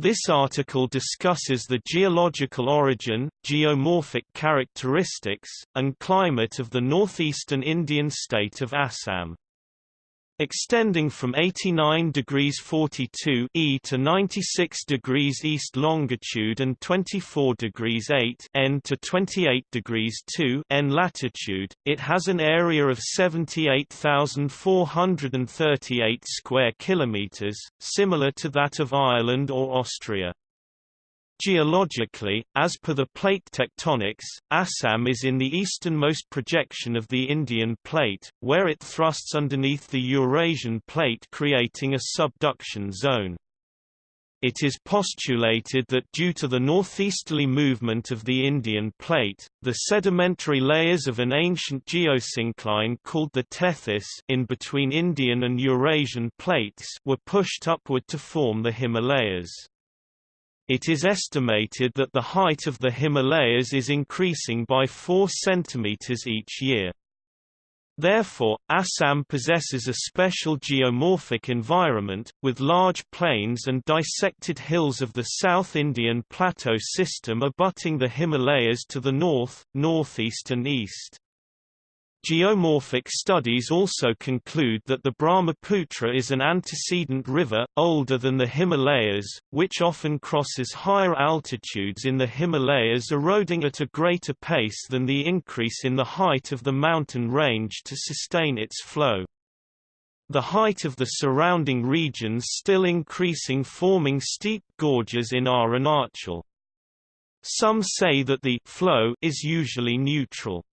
This article discusses the geological origin, geomorphic characteristics, and climate of the northeastern Indian state of Assam. Extending from 89 degrees 42 E to 96 degrees east longitude and 24 degrees 8 N to 28 degrees 2 N latitude, it has an area of 78,438 square kilometers, similar to that of Ireland or Austria. Geologically, as per the plate tectonics, Assam is in the easternmost projection of the Indian plate, where it thrusts underneath the Eurasian plate creating a subduction zone. It is postulated that due to the northeasterly movement of the Indian plate, the sedimentary layers of an ancient geosyncline called the Tethys in between Indian and Eurasian plates were pushed upward to form the Himalayas. It is estimated that the height of the Himalayas is increasing by 4 cm each year. Therefore, Assam possesses a special geomorphic environment, with large plains and dissected hills of the South Indian Plateau system abutting the Himalayas to the north, northeast and east. Geomorphic studies also conclude that the Brahmaputra is an antecedent river, older than the Himalayas, which often crosses higher altitudes in the Himalayas eroding at a greater pace than the increase in the height of the mountain range to sustain its flow. The height of the surrounding regions still increasing forming steep gorges in Arunachal. Some say that the flow is usually neutral.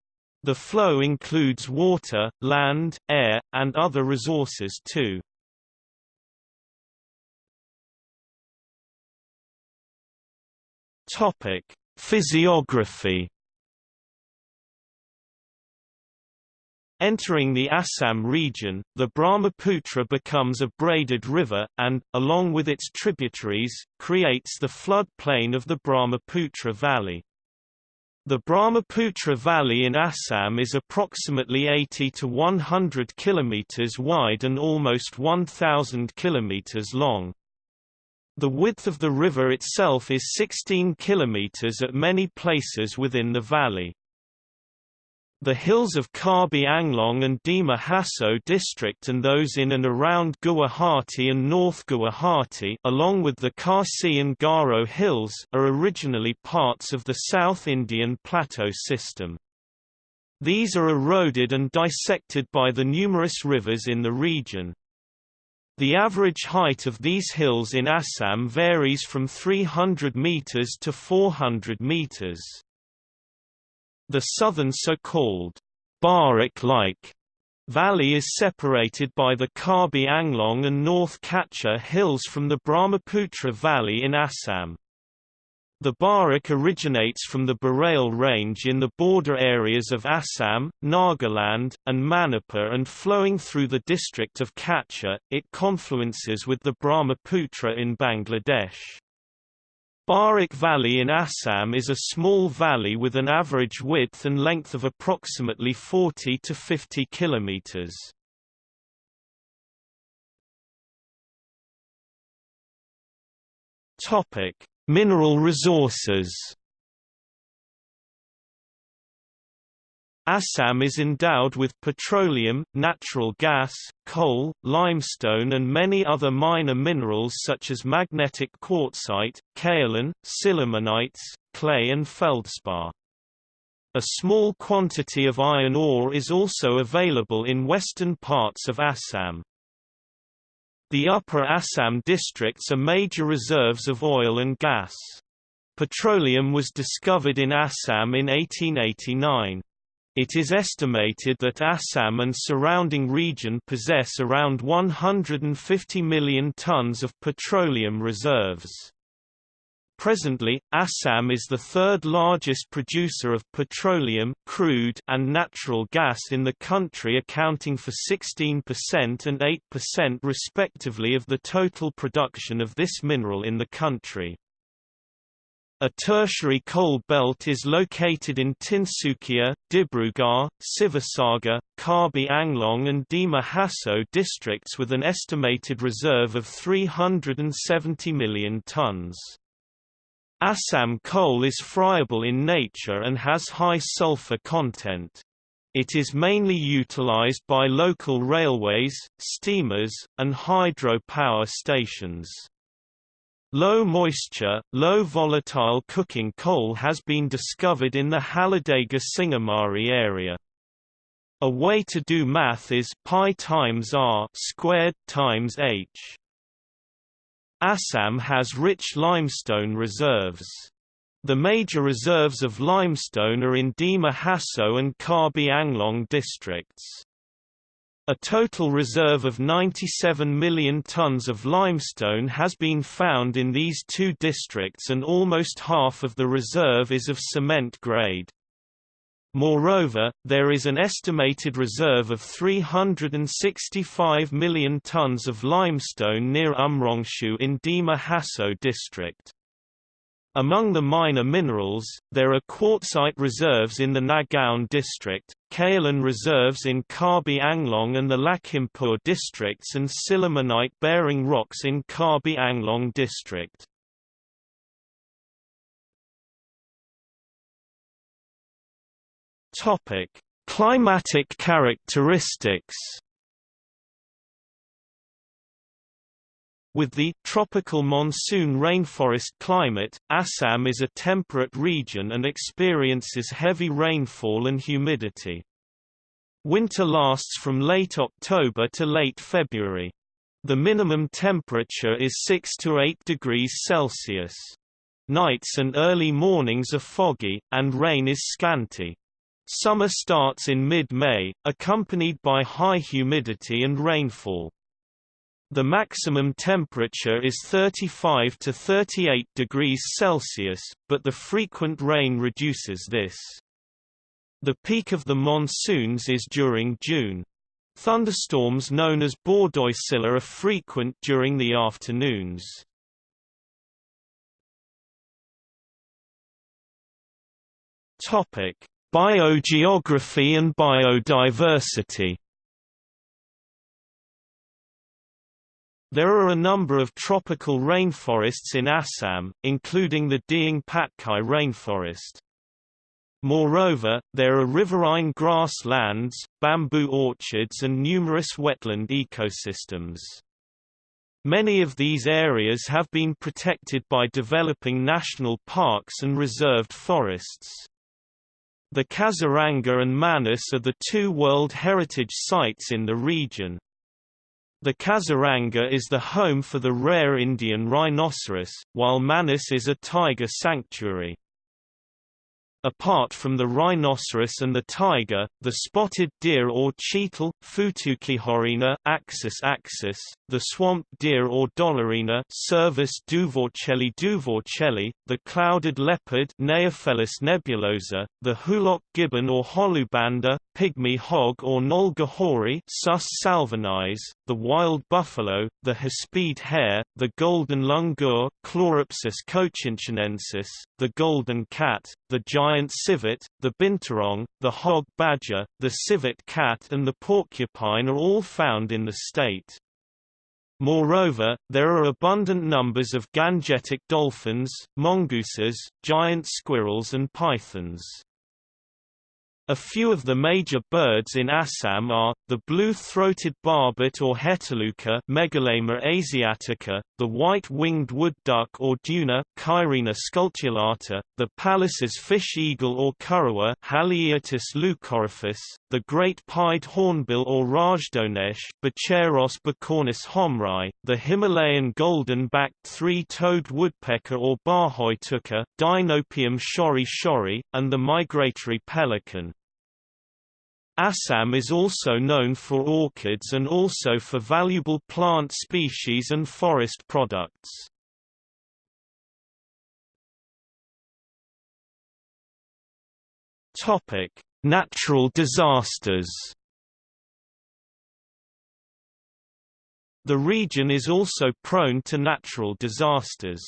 The flow includes water, land, air, and other resources too. Topic: Physiography Entering the Assam region, the Brahmaputra becomes a braided river, and, along with its tributaries, creates the flood plain of the Brahmaputra Valley. The Brahmaputra Valley in Assam is approximately 80 to 100 kilometers wide and almost 1,000 kilometers long. The width of the river itself is 16 kilometers at many places within the valley. The hills of Karbi Anglong and Dima Hasao district and those in and around Guwahati and North Guwahati along with the Khasi and Garo hills are originally parts of the South Indian Plateau system. These are eroded and dissected by the numerous rivers in the region. The average height of these hills in Assam varies from 300 meters to 400 meters. The southern so-called Barak-like valley is separated by the Karbi Anglong and North Cachar hills from the Brahmaputra Valley in Assam. The Barak originates from the Barail range in the border areas of Assam, Nagaland, and Manipur and flowing through the district of Cachar, it confluences with the Brahmaputra in Bangladesh. Barak Valley in Assam is a small valley with an average width and length of approximately 40 to 50 kilometers. Topic: Mineral resources. Assam is endowed with petroleum, natural gas, coal, limestone and many other minor minerals such as magnetic quartzite, kaolin, sillimanites, clay and feldspar. A small quantity of iron ore is also available in western parts of Assam. The upper Assam districts are major reserves of oil and gas. Petroleum was discovered in Assam in 1889. It is estimated that Assam and surrounding region possess around 150 million tons of petroleum reserves. Presently, Assam is the third largest producer of petroleum crude and natural gas in the country accounting for 16% and 8% respectively of the total production of this mineral in the country. A tertiary coal belt is located in Tinsukia, Dibrugarh, Sivasagar, Karbi Anglong and Dima Hasao districts with an estimated reserve of 370 million tons. Assam coal is friable in nature and has high sulfur content. It is mainly utilized by local railways, steamers, and hydro power stations. Low moisture, low volatile coking coal has been discovered in the Halladega Singomari area. A way to do math is pi times r squared times h. Assam has rich limestone reserves. The major reserves of limestone are in Dima Hasao and Karbi Anglong districts. A total reserve of 97 million tons of limestone has been found in these two districts and almost half of the reserve is of cement grade. Moreover, there is an estimated reserve of 365 million tons of limestone near Umrongshu in Dima Hasao district. Among the minor minerals, there are quartzite reserves in the Nagaon district, kaolin reserves in Karbi Anglong and the Lakhimpur districts and sillimanite-bearing rocks in Karbi Anglong district. Climatic characteristics. With the tropical monsoon rainforest climate, Assam is a temperate region and experiences heavy rainfall and humidity. Winter lasts from late October to late February. The minimum temperature is 6 to 8 degrees Celsius. Nights and early mornings are foggy, and rain is scanty. Summer starts in mid-May, accompanied by high humidity and rainfall. The maximum temperature is 35 to 38 degrees Celsius, but the frequent rain reduces this. The peak of the monsoons is during June. Thunderstorms known as Bordoisila are frequent during the afternoons. Biogeography and biodiversity There are a number of tropical rainforests in Assam, including the Dehing Patkai rainforest. Moreover, there are riverine grasslands, bamboo orchards and numerous wetland ecosystems. Many of these areas have been protected by developing national parks and reserved forests. The Kaziranga and Manas are the two World Heritage Sites in the region. The Kaziranga is the home for the rare Indian rhinoceros, while Manas is a tiger sanctuary. Apart from the rhinoceros and the tiger, the spotted deer or cheetal, Futucihorina axis axis, the swamp deer or dollarina Cervus duvorchelli duvorchelli, the clouded leopard Neofelis nebulosa, the hoolock gibbon or holubanda, pygmy hog or nolgahori Sus salvanius, the wild buffalo, the hispid hare, the golden langur Chloropsis cochinchinensis, the golden cat, the giant civet, the binturong, the hog badger, the civet cat and the porcupine are all found in the state. Moreover, there are abundant numbers of gangetic dolphins, mongooses, giant squirrels and pythons. A few of the major birds in Assam are, the blue-throated barbet or heteluca Megalaima asiatica, the white-winged wood duck or duna Cairina scutulata, the Pallas's fish eagle or currawar Haliaeetus leucoryphus, the great pied hornbill or rajdonesh Buceros bicornis homrai, the Himalayan golden-backed three-toed woodpecker or barhoituka Dinopium shori shori, and the migratory pelican. Assam is also known for orchids and also for valuable plant species and forest products. Topic: Natural disasters. The region is also prone to natural disasters.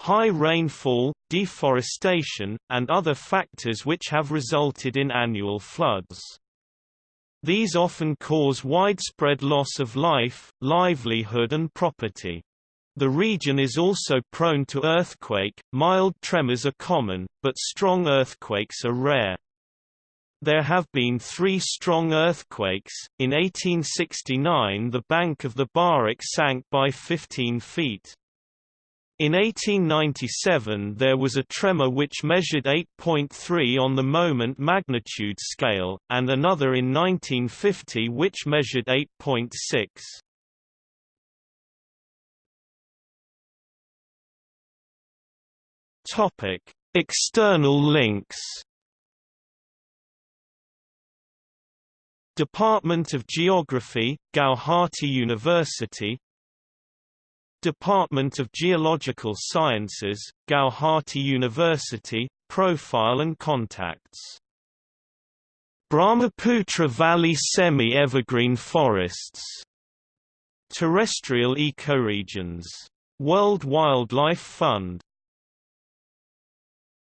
high rainfall, deforestation, and other factors which have resulted in annual floods. These often cause widespread loss of life, livelihood and property. The region is also prone to earthquake, mild tremors are common, but strong earthquakes are rare. There have been three strong earthquakes. In 1869, the bank of the Barak sank by 15 feet. In 1897 there was a tremor which measured 8.3 on the moment magnitude scale, and another in 1950 which measured 8.6. Topic: External links. Department of Geography, Gauhati University. Department of Geological Sciences, Gauhati University, Profile and Contacts. Brahmaputra Valley Semi-Evergreen Forests. Terrestrial Ecoregions. World Wildlife Fund